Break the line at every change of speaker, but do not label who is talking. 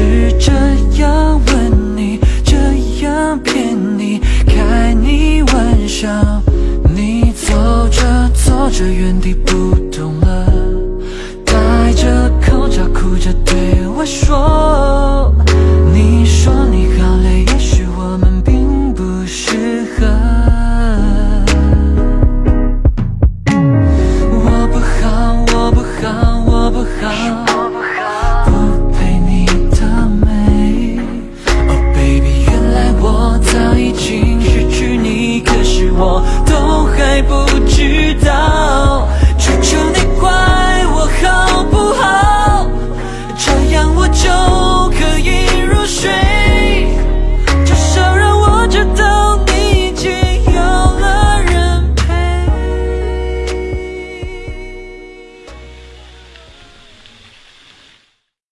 是这样吻你这样骗你开你玩笑你走着走着原地不动了戴着口罩哭着对我说 길 따라